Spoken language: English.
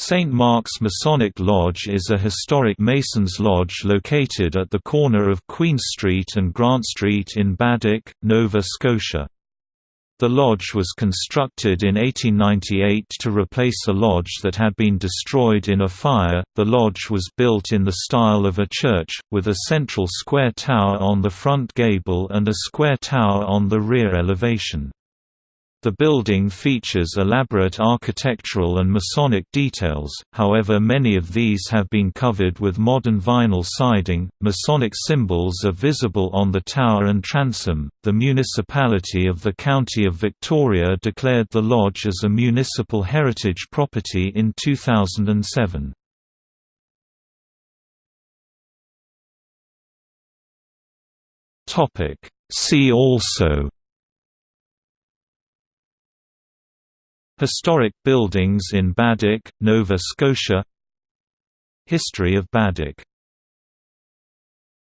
St. Mark's Masonic Lodge is a historic Masons lodge located at the corner of Queen Street and Grant Street in Baddeck, Nova Scotia. The lodge was constructed in 1898 to replace a lodge that had been destroyed in a fire. The lodge was built in the style of a church, with a central square tower on the front gable and a square tower on the rear elevation. The building features elaborate architectural and Masonic details, however many of these have been covered with modern vinyl siding. Masonic symbols are visible on the tower and transom. The municipality of the County of Victoria declared the lodge as a municipal heritage property in 2007. Topic: See also Historic buildings in Baddeck, Nova Scotia. History of Baddeck